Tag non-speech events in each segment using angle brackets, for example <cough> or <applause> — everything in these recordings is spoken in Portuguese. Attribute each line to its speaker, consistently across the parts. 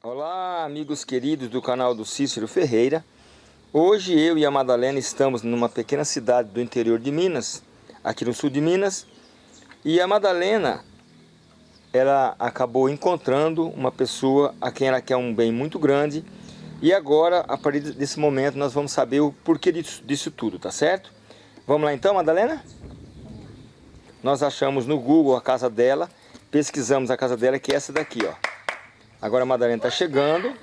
Speaker 1: Olá amigos queridos do canal do Cícero Ferreira Hoje eu e a Madalena estamos numa pequena cidade do interior de Minas Aqui no sul de Minas E a Madalena Ela acabou encontrando uma pessoa a quem ela quer um bem muito grande E agora, a partir desse momento, nós vamos saber o porquê disso, disso tudo, tá certo? Vamos lá então, Madalena? Nós achamos no Google a casa dela Pesquisamos a casa dela, que é essa daqui, ó Agora a Madalena tá chegando.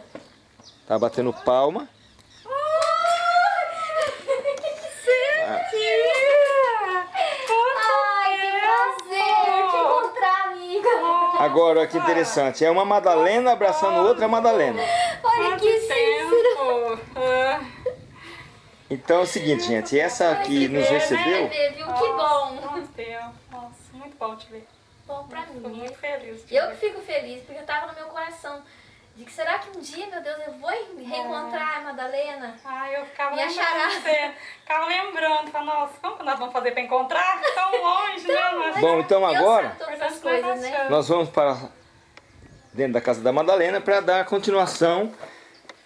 Speaker 1: Tá batendo palma. Agora, olha que interessante. É uma Madalena abraçando outra Madalena.
Speaker 2: Olha que Cícero.
Speaker 1: Então é o seguinte, gente. Essa aqui nos recebeu...
Speaker 2: Que bom.
Speaker 3: Nossa, muito bom te ver
Speaker 2: bom pra mim.
Speaker 3: Fico muito feliz.
Speaker 2: Eu que fico feliz, porque eu tava no meu coração. De que será que um dia, meu Deus, eu vou reencontrar a Madalena?
Speaker 3: Ai, eu ficava lembrando você. Ficava lembrando, falando, nossa, como que nós vamos fazer pra encontrar? Tão <laughs> longe, né? Mas...
Speaker 1: Bom, então agora,
Speaker 2: coisas, né?
Speaker 1: nós vamos para dentro da casa da Madalena para dar continuação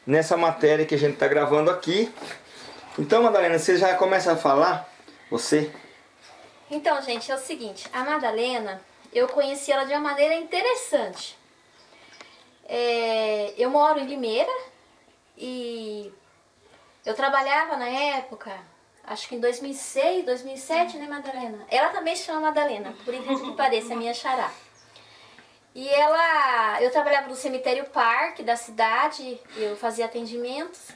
Speaker 1: nessa matéria que a gente está gravando aqui. Então, Madalena, você já começa a falar? Você?
Speaker 2: Então, gente, é o seguinte, a Madalena, eu conheci ela de uma maneira interessante. É, eu moro em Limeira e eu trabalhava na época, acho que em 2006, 2007, né Madalena? Ela também se chama Madalena, por incrível que pareça, é minha xará. E ela, eu trabalhava no cemitério parque da cidade, eu fazia atendimentos.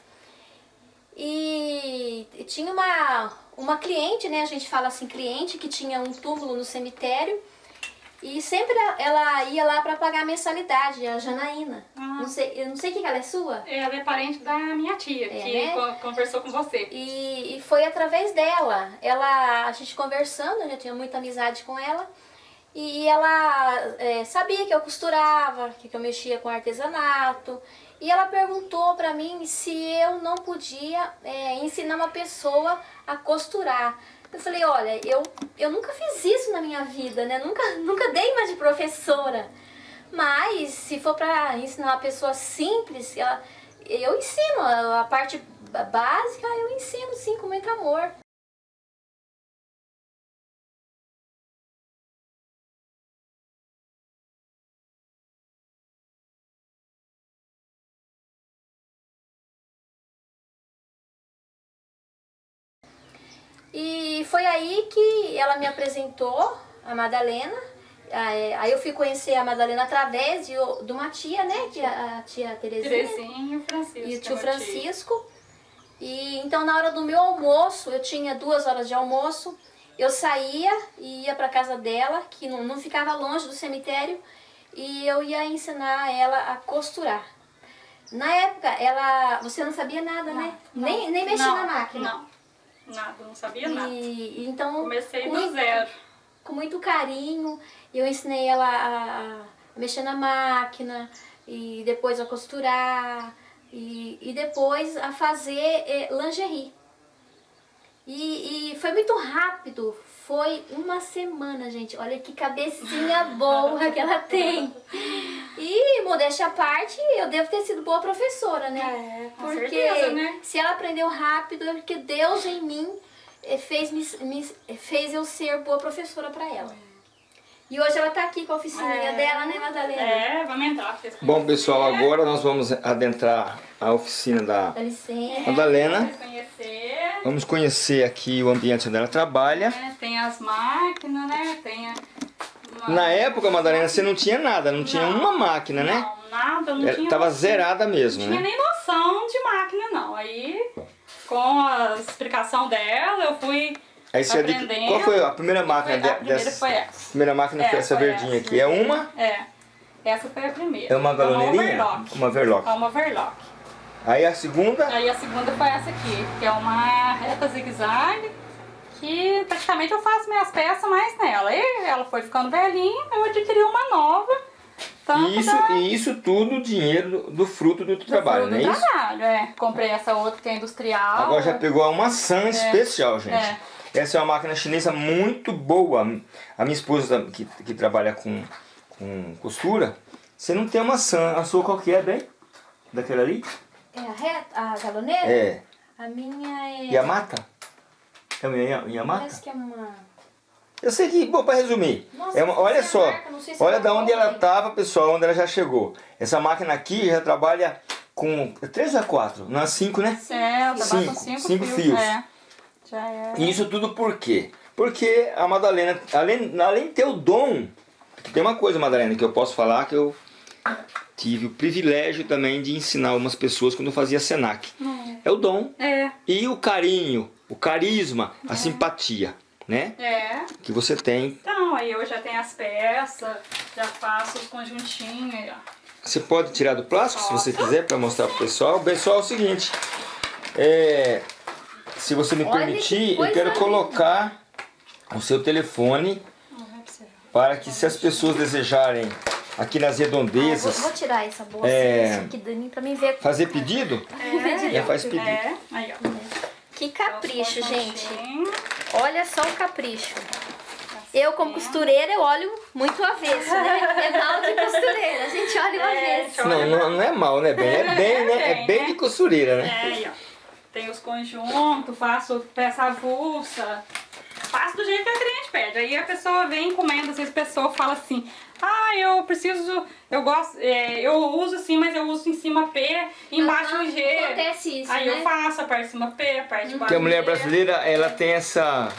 Speaker 2: E, e tinha uma, uma cliente, né, a gente fala assim, cliente, que tinha um túmulo no cemitério. E sempre ela ia lá para pagar a mensalidade, a Janaína. Ah. Não sei, eu não sei que ela é sua.
Speaker 3: Ela é parente da minha tia, é, que né? conversou com você.
Speaker 2: E, e, foi através dela. Ela, a gente conversando, eu já tinha muita amizade com ela. E ela é, sabia que eu costurava, que eu mexia com artesanato. E ela perguntou para mim se eu não podia é, ensinar uma pessoa a costurar. Eu falei, olha, eu, eu nunca fiz isso na minha vida, né? Nunca, <laughs> nunca dei uma de professora. Mas se for para ensinar uma pessoa simples, ela, eu ensino. A parte básica eu ensino sim, com muito amor. E foi aí que ela me apresentou, a Madalena. Aí eu fui conhecer a Madalena através de, de uma tia, né? Que a, a tia Terezinha.
Speaker 3: Terezinha e o Francisco.
Speaker 2: E o tio Francisco. E então na hora do meu almoço, eu tinha duas horas de almoço, eu saía e ia para casa dela, que não, não ficava longe do cemitério, e eu ia ensinar ela a costurar. Na época, ela, você não sabia nada,
Speaker 3: não,
Speaker 2: né?
Speaker 3: Não,
Speaker 2: nem nem mexia na máquina.
Speaker 3: Não. Nada, não sabia nada.
Speaker 2: E, então,
Speaker 3: Comecei do zero.
Speaker 2: Com muito carinho, eu ensinei ela a, a mexer na máquina, e depois a costurar, e, e depois a fazer eh, lingerie. E, e, foi muito rápido, foi uma semana, gente. Olha que cabecinha boa que ela tem. <laughs> E, modéstia à parte, eu devo ter sido boa professora,
Speaker 3: né? É, com
Speaker 2: porque
Speaker 3: certeza, né?
Speaker 2: se ela aprendeu rápido, é porque Deus em mim eh, fez, me, me fez eu ser boa professora para ela. E hoje ela tá aqui com a oficininha é. dela, né, Madalena?
Speaker 3: É, vamos entrar.
Speaker 1: Bom, pessoal, agora nós vamos adentrar a oficina da Madalena. Vamos conhecer aqui o ambiente onde ela trabalha.
Speaker 3: É, tem as máquinas, né? Tem a...
Speaker 1: Na época, Madalena, você não tinha nada, não, não tinha uma máquina,
Speaker 3: não,
Speaker 1: né?
Speaker 3: Não, nada, não
Speaker 1: Ela
Speaker 3: tinha.
Speaker 1: Tava zerada mesmo,
Speaker 3: não
Speaker 1: né?
Speaker 3: Não tinha nem noção de máquina, não. Aí, com a explicação dela, eu fui
Speaker 1: Aí você
Speaker 3: aprendendo.
Speaker 1: Qual foi a primeira máquina
Speaker 3: foi, a primeira
Speaker 1: dessa?
Speaker 3: foi essa.
Speaker 1: A primeira máquina
Speaker 3: é,
Speaker 1: foi essa
Speaker 3: foi
Speaker 1: verdinha
Speaker 3: essa,
Speaker 1: aqui. É uma?
Speaker 3: É. Essa foi a primeira.
Speaker 1: É uma galoneirinha?
Speaker 3: Uma overlock.
Speaker 1: Uma overlock.
Speaker 3: É uma overlock.
Speaker 1: Aí a segunda?
Speaker 3: Aí a segunda foi essa aqui, que é uma reta zigue-zague, que praticamente eu faço minhas peças mais nela. E ela foi ficando velhinha, eu adquiri uma nova.
Speaker 1: E isso, da... e isso tudo dinheiro do, do fruto do, do trabalho,
Speaker 3: não
Speaker 1: é
Speaker 3: isso? trabalho, é. Comprei essa outra que é industrial.
Speaker 1: Agora já pegou uma maçã é, especial, gente.
Speaker 3: É.
Speaker 1: Essa é uma máquina chinesa muito boa. A minha esposa que, que trabalha com, com costura, você não tem uma maçã, a sua qualquer, bem? daquela ali?
Speaker 2: É a reta, a galoneira?
Speaker 1: É.
Speaker 2: A minha é...
Speaker 1: Yamata? É uma Yama- Yamata?
Speaker 2: Parece que é uma...
Speaker 1: Eu sei que, bom, para resumir,
Speaker 2: Nossa,
Speaker 1: é uma- olha
Speaker 2: a
Speaker 1: só,
Speaker 2: marca, se
Speaker 1: olha
Speaker 2: é
Speaker 1: da onde ela estava, pessoal, onde ela já chegou. Essa máquina aqui já trabalha com 3 a 4, não é 5, né?
Speaker 3: É,
Speaker 1: Cinco,
Speaker 3: com cinco,
Speaker 1: cinco
Speaker 3: fios.
Speaker 1: fios.
Speaker 3: É. Já é.
Speaker 1: E isso tudo por quê? Porque a Madalena, além, além de ter o dom, tem uma coisa, Madalena, que eu posso falar que eu tive o privilégio também de ensinar umas pessoas quando eu fazia Senac. É o dom
Speaker 3: É,
Speaker 1: e o carinho, o carisma, a simpatia, né?
Speaker 3: é.
Speaker 1: Que você tem.
Speaker 3: Então, aí eu já tenho as peças, já faço os conjuntinhos.
Speaker 1: Você pode tirar do plástico se você quiser para mostrar pro pessoal. Pessoal, é o seguinte, é, se você me
Speaker 2: Olha
Speaker 1: permitir,
Speaker 2: que
Speaker 1: eu quero
Speaker 2: linda.
Speaker 1: colocar o seu telefone
Speaker 3: você.
Speaker 1: para que se as pessoas desejarem aqui nas
Speaker 2: Ah, vou,
Speaker 1: redondezas
Speaker 2: vou tirar essa bolsa
Speaker 1: É.
Speaker 2: aqui Dani, pra mim ver
Speaker 1: fazer pedido,
Speaker 3: É,
Speaker 1: já faz pedido.
Speaker 3: é. Aí, ó.
Speaker 2: Que capricho, gente. Olha só o capricho. Eu, como costureira, eu olho muito avesso, né? É mal de costureira, a gente olha o
Speaker 3: É,
Speaker 2: avesso.
Speaker 1: Não, não, não é mal, né, bem? É bem, né? É bem de costureira, né?
Speaker 3: É, ó. Tem os conjuntos, faço peça avulsa. Faço do jeito que a pede. Aí a pessoa vem encomenda, às vezes a pessoa fala assim, ah, eu preciso, eu gosto, é, eu uso assim, mas eu uso em cima P, embaixo
Speaker 2: Aham,
Speaker 3: G.
Speaker 2: Acontece isso,
Speaker 3: Aí
Speaker 2: né?
Speaker 3: eu faço a parte de cima P, a parte de baixo
Speaker 1: Porque a mulher
Speaker 3: G.
Speaker 1: brasileira, ela tem essa,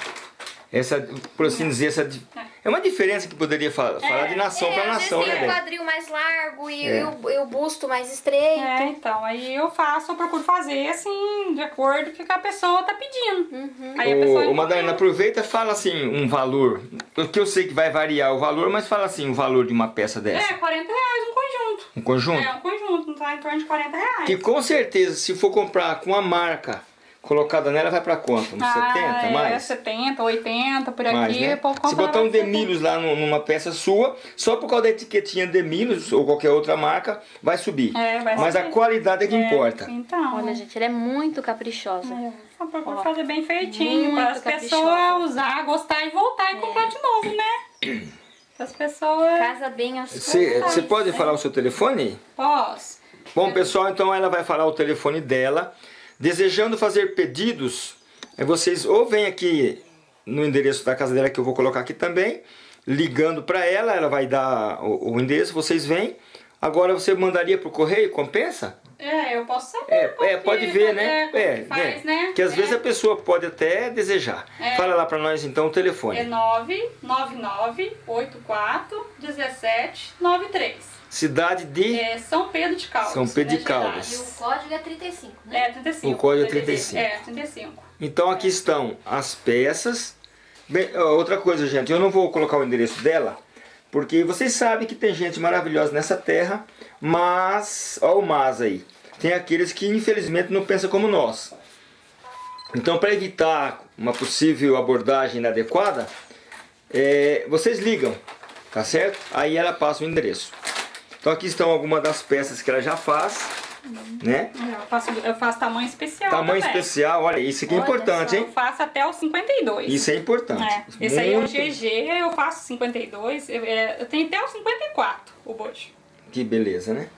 Speaker 1: essa por assim dizer, essa... di- É uma diferença que poderia falar, falar de nação
Speaker 2: É,
Speaker 1: para nação,
Speaker 2: tem
Speaker 1: né,
Speaker 2: o
Speaker 1: bem?
Speaker 2: quadril mais largo e,
Speaker 1: É.
Speaker 2: o, o busto mais estreito.
Speaker 3: É, então, aí eu faço, eu procuro fazer assim, de acordo com o que a pessoa tá pedindo.
Speaker 2: Uhum.
Speaker 3: Aí a pessoa
Speaker 1: Ô, ô, Madalena, aproveita e fala assim um valor, porque eu sei que vai variar o valor, mas fala assim o valor de uma peça dessa.
Speaker 3: É, 40 reais um conjunto.
Speaker 1: Um conjunto?
Speaker 3: É, um conjunto, não tá em torno de 40 reais.
Speaker 1: Que com certeza, se for comprar com a marca colocada nela, vai pra quanto? Uns
Speaker 3: ah,
Speaker 1: 70
Speaker 3: é,
Speaker 1: mais?
Speaker 3: 70, 80, por aqui.
Speaker 1: Mais, né?
Speaker 3: por
Speaker 1: Se botar um Demilhos lá numa peça sua, só por causa da etiquetinha Demilhos ou qualquer outra marca, vai subir.
Speaker 3: É, vai
Speaker 1: Mas a
Speaker 3: subir.
Speaker 1: qualidade é que
Speaker 3: É,
Speaker 1: importa.
Speaker 3: Então.
Speaker 2: Olha, gente, ela é muito caprichosa.
Speaker 3: É, só
Speaker 2: Ó,
Speaker 3: fazer bem feitinho, para as pessoas usar, gostar e voltar e comprar de novo, né? <coughs> As pessoas.
Speaker 2: Casa bem as
Speaker 1: Você você pode falar o seu telefone?
Speaker 3: Posso.
Speaker 1: Bom, pessoal, então ela vai falar o telefone dela. Desejando fazer pedidos, vocês ou vêm aqui no endereço da casa dela, que eu vou colocar aqui também, ligando para ela, ela vai dar o, o endereço, vocês vêm. Agora você mandaria pro correio, compensa?
Speaker 3: É, eu posso saber.
Speaker 1: É, é pode ver, né? É,
Speaker 3: que faz, né?
Speaker 1: Que às
Speaker 3: É.
Speaker 1: vezes a pessoa pode até desejar.
Speaker 3: É.
Speaker 1: Fala lá para nós então o telefone.
Speaker 3: É 999 84 17 93.
Speaker 1: Cidade de
Speaker 3: É São Pedro de Caldas.
Speaker 1: São Pedro de Caldas.
Speaker 2: E o código é 35, né?
Speaker 3: É, 35.
Speaker 1: O código é
Speaker 3: 35.
Speaker 1: 35.
Speaker 3: É, 35.
Speaker 1: Então aqui estão as peças. Bem, outra coisa, gente, eu não vou colocar o endereço dela, porque vocês sabem que tem gente maravilhosa nessa terra, mas, ó o mas aí, tem aqueles que infelizmente não pensam como nós. Então para evitar uma possível abordagem inadequada, é, vocês ligam, tá certo? Aí ela passa o endereço. Então aqui estão algumas das peças que ela já faz, né?
Speaker 3: Eu faço, eu faço tamanho especial.
Speaker 1: Tamanho
Speaker 3: também.
Speaker 1: especial, olha, isso aqui é
Speaker 2: Olha
Speaker 1: importante,
Speaker 2: só.
Speaker 1: hein?
Speaker 3: Eu faço até o 52.
Speaker 1: Isso é importante.
Speaker 3: É, Esse aí é o GG, eu faço 52. Eu, é, eu tenho até o 54, o bojo.
Speaker 1: Que beleza, né?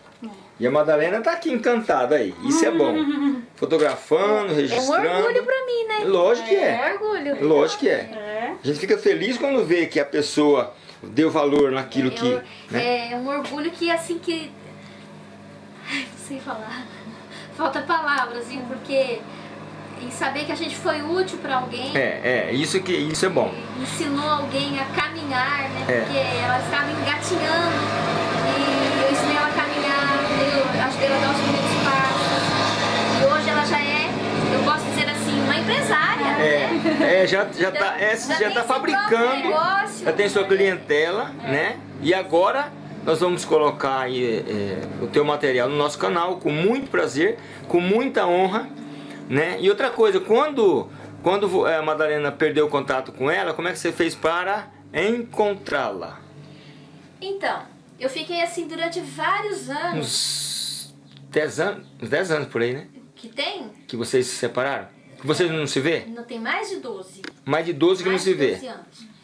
Speaker 1: E a Madalena tá aqui encantada aí. Isso é bom. <laughs> Fotografando,
Speaker 2: É um
Speaker 1: registrando.
Speaker 2: orgulho pra mim, né?
Speaker 1: Lógico que
Speaker 2: É
Speaker 1: é.
Speaker 2: orgulho.
Speaker 1: Lógico que é.
Speaker 3: É.
Speaker 1: A gente fica feliz quando vê que a pessoa deu valor naquilo que.
Speaker 2: Eu-
Speaker 1: né?
Speaker 2: É um orgulho que assim que. Ai, não sei falar. <laughs> Falta palavras, assim, porque. E saber que a gente foi útil pra alguém.
Speaker 1: É, é, isso que isso é bom.
Speaker 2: Ensinou alguém a caminhar, né?
Speaker 1: É.
Speaker 2: Porque ela estava engatinhando e eu ensinei ela a caminhar, eu ajudei ela a dar os primeiros passos. E hoje ela já é, eu posso dizer assim, uma empresária, né?
Speaker 1: É, é já, já, tá, é, já,
Speaker 2: tem
Speaker 1: tá fabricando,
Speaker 2: negócio.
Speaker 1: já tem sua clientela, né? E agora nós vamos colocar aí, é, o teu material no nosso canal com muito prazer, com muita honra, né? E outra coisa, quando, quando é, a Madalena perdeu o contato com ela, como é que você fez para encontrá-la?
Speaker 2: Então, eu fiquei assim durante vários anos.
Speaker 1: Uns 10 anos, uns 10 anos por aí, né?
Speaker 2: Que tem?
Speaker 1: Que vocês se separaram? Que vocês não se vê?
Speaker 2: Não tem mais de 12.
Speaker 1: Mais de 12 que não
Speaker 2: mais
Speaker 1: se
Speaker 2: de
Speaker 1: vê.
Speaker 2: 12 anos.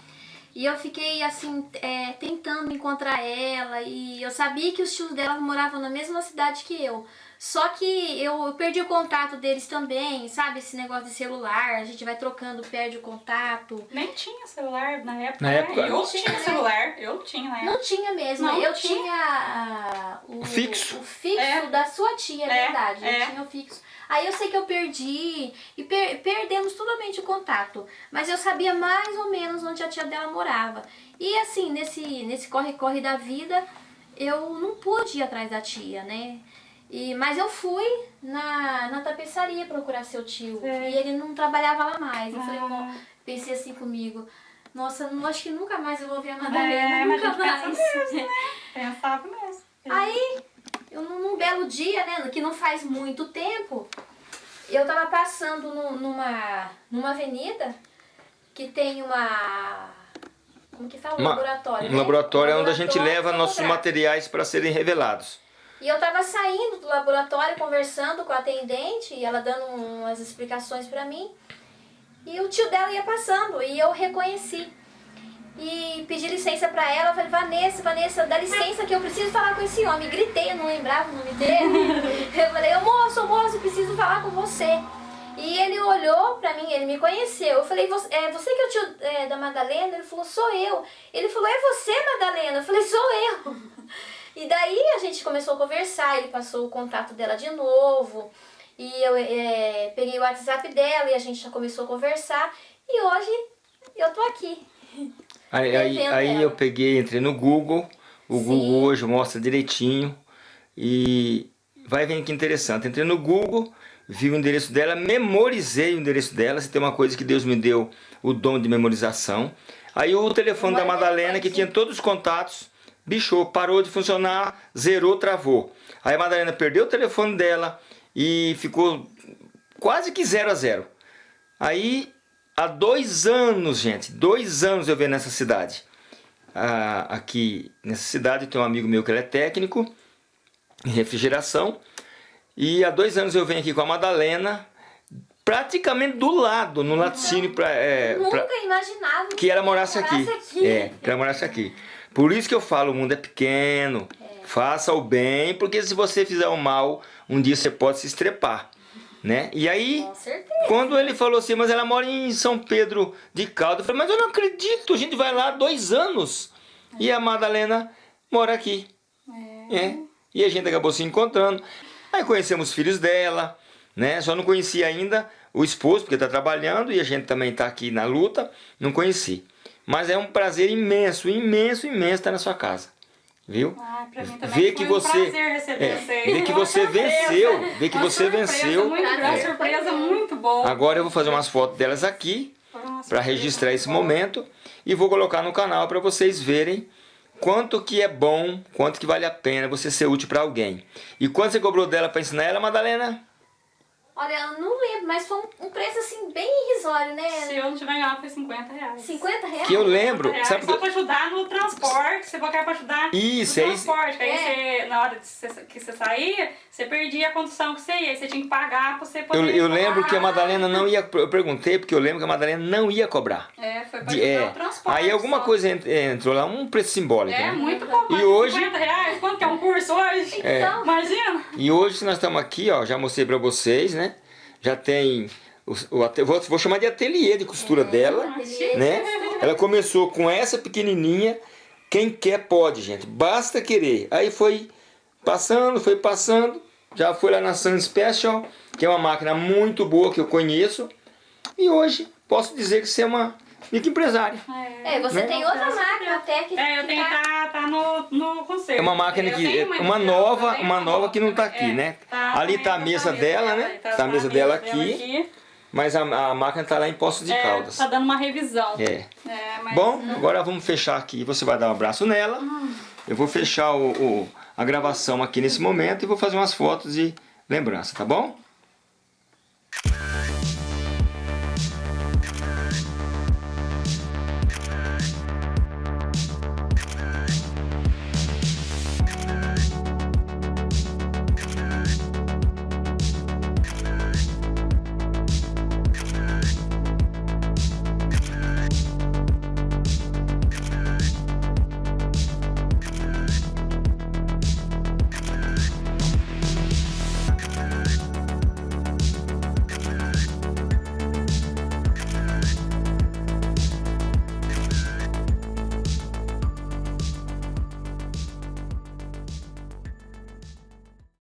Speaker 2: E eu fiquei assim, é, tentando encontrar ela e eu sabia que os tios dela moravam na mesma cidade que eu. Só que eu perdi o contato deles também, sabe? Esse negócio de celular, a gente vai trocando, perde o contato.
Speaker 3: Nem tinha celular na época.
Speaker 1: Na
Speaker 3: né?
Speaker 1: época-
Speaker 3: Eu
Speaker 2: Não
Speaker 3: tinha
Speaker 2: tinha, né?
Speaker 3: celular, eu tinha na época.
Speaker 2: Não tinha mesmo,
Speaker 3: Não
Speaker 2: eu
Speaker 3: tinha.
Speaker 2: tinha, ah, o,
Speaker 1: O fixo.
Speaker 2: o fixo
Speaker 3: É.
Speaker 2: da sua tia, é
Speaker 3: É,
Speaker 2: verdade,
Speaker 3: é.
Speaker 2: eu tinha o fixo. Aí eu sei que eu perdi e per- perdemos totalmente o contato, mas eu sabia mais ou menos onde a tia dela morava. E assim, nesse nesse corre-corre da vida, eu não pude ir atrás da tia, né? E, mas eu fui na, na tapeçaria procurar seu tio.
Speaker 3: Sei.
Speaker 2: E ele não trabalhava lá mais. Eu falei,
Speaker 3: Ah.
Speaker 2: "Nó", pensei assim comigo. Nossa, não, acho que nunca mais eu vou ver a
Speaker 3: É,
Speaker 2: Madalena,
Speaker 3: a
Speaker 2: nunca
Speaker 3: gente pensa
Speaker 2: mais.
Speaker 3: mesmo, né? Pensava mesmo.
Speaker 2: Aí, eu num, belo dia, né, que não faz muito tempo, eu tava passando nu- numa, numa avenida que tem uma... Como que fala? Um
Speaker 1: Uma-
Speaker 2: laboratório,
Speaker 1: Um
Speaker 2: né?
Speaker 1: laboratório onde a gente leva nossos materiais para serem revelados.
Speaker 2: E eu tava saindo do laboratório, conversando com a atendente, e ela dando umas explicações pra mim. E o tio dela ia passando, e eu reconheci. E pedi licença pra ela, eu falei, Vanessa, Vanessa, dá licença que eu preciso falar com esse homem. Gritei, eu não lembrava o nome dele. <laughs> eu falei, moço, moço, preciso falar com você. E ele olhou pra mim, ele me conheceu. Eu falei, você, é você que é o tio é, da Madalena? Ele falou, sou eu. Ele falou, é você, Madalena? Eu falei, sou eu. <laughs> E daí a gente começou a conversar, ele passou o contato dela de novo. E eu é, peguei o WhatsApp dela e a gente já começou a conversar. E hoje eu tô aqui.
Speaker 1: Aí, aí, aí eu peguei, entrei no Google. O
Speaker 2: Sim.
Speaker 1: Google hoje mostra direitinho. E vai ver que interessante. Entrei no Google, vi o endereço dela, memorizei o endereço dela. Se tem uma coisa que Deus me deu, o dom de memorização. Aí o telefone da
Speaker 2: Agora
Speaker 1: Madalena, que tinha todos os contatos, bichou, parou de funcionar, zerou, travou. Aí a Madalena perdeu o telefone dela e ficou quase que zero a zero. Aí, há dois anos, gente, dois anos eu venho nessa cidade. Ah, aqui nessa cidade tem um amigo meu que ele é técnico em refrigeração. E há dois anos eu venho aqui com a Madalena, praticamente do lado, no laticínio, pra, é,
Speaker 2: Nunca
Speaker 1: pra-
Speaker 2: imaginava
Speaker 1: que ela morasse aqui.
Speaker 2: aqui.
Speaker 1: É, que ela morasse aqui. Por isso que eu falo, o mundo é pequeno. Faça o bem, porque se você fizer o mal, um dia você pode se estrepar. Né? E aí, quando ele falou assim, mas ela mora em São Pedro de Caldas, eu falei, mas eu não acredito, a gente vai lá há dois anos. E a Madalena mora aqui. É. E a gente acabou se encontrando. Aí conhecemos os filhos dela, né? Só não conhecia ainda o esposo, porque está trabalhando e a gente também está aqui na luta. Não conheci. Mas é um prazer imenso, imenso, imenso estar na sua casa. Viu?
Speaker 3: Ai, pra mim também
Speaker 1: Vê
Speaker 3: foi
Speaker 1: que
Speaker 3: um
Speaker 1: você-
Speaker 3: prazer receber
Speaker 1: é,
Speaker 3: vocês.
Speaker 1: vê que você <laughs> venceu, vê que
Speaker 3: Uma
Speaker 1: você
Speaker 3: surpresa
Speaker 1: venceu.
Speaker 3: Muito grande, uma
Speaker 2: É.
Speaker 3: surpresa muito boa.
Speaker 1: Agora eu vou fazer umas fotos delas aqui para registrar esse momento e vou colocar no canal para vocês verem quanto que é bom, quanto que vale a pena você ser útil para alguém. E quanto você cobrou dela para ensinar ela, Madalena?
Speaker 2: Olha, eu não lembro, mas foi um, preço assim bem irrisório, né?
Speaker 3: Se eu não tiver ganhado, foi 50 reais.
Speaker 2: 50 reais?
Speaker 1: Que eu lembro,
Speaker 3: reais,
Speaker 1: sabe
Speaker 3: só
Speaker 1: que
Speaker 3: pra ajudar no transporte, você quer pra ajudar
Speaker 1: Isso,
Speaker 3: no
Speaker 1: é isso.
Speaker 3: transporte. Aí
Speaker 2: É.
Speaker 3: você, na hora você- que você saía, você perdia a condução que você ia. Aí você tinha que pagar pra você
Speaker 1: eu,
Speaker 3: poder...
Speaker 1: eu lembro que a Madalena não ia, eu perguntei porque eu lembro que a Madalena não ia cobrar.
Speaker 3: É, foi pra
Speaker 1: De-
Speaker 3: ajudar
Speaker 1: é.
Speaker 3: o transporte.
Speaker 1: Aí alguma
Speaker 3: só.
Speaker 1: coisa ent- entrou lá, um preço simbólico,
Speaker 3: É,
Speaker 1: né?
Speaker 3: muito pouco.
Speaker 1: E
Speaker 3: mas
Speaker 1: hoje-
Speaker 3: 50 reais, quanto que é um curso hoje?
Speaker 1: É.
Speaker 2: Então,
Speaker 3: Imagina.
Speaker 1: E hoje nós estamos aqui, ó, já mostrei para vocês, né? Já tem o, o vou, vou chamar de ateliê de costura dela,
Speaker 2: ateliê.
Speaker 1: né? Ela começou com essa pequenininha. Quem quer pode, gente. Basta querer. Aí foi passando, foi passando. Já foi lá na Sun Special, que é uma máquina muito boa que eu conheço. E hoje posso dizer que você é uma microempresária.
Speaker 2: é, você
Speaker 1: Né?
Speaker 2: tem outra máquina até que
Speaker 3: É, eu tenho que
Speaker 2: tá-
Speaker 3: tá, tá no, no concerto.
Speaker 1: É uma máquina que
Speaker 3: tenho
Speaker 1: uma,
Speaker 3: industrial,
Speaker 1: nova, uma nova que não está aqui,
Speaker 3: É,
Speaker 1: né?
Speaker 3: tá
Speaker 1: Ali está a
Speaker 3: tá
Speaker 1: mesa
Speaker 3: a
Speaker 1: dela, né? Tá a mesa dela aqui, mas a, a máquina está lá em Poços de
Speaker 3: É,
Speaker 1: Caldas.
Speaker 3: tá dando uma revisão.
Speaker 1: É.
Speaker 3: É, mas
Speaker 1: Bom, agora vamos fechar aqui. Você vai dar um abraço nela. Eu vou fechar o, o- a gravação aqui nesse momento e vou fazer umas fotos de lembrança, tá bom?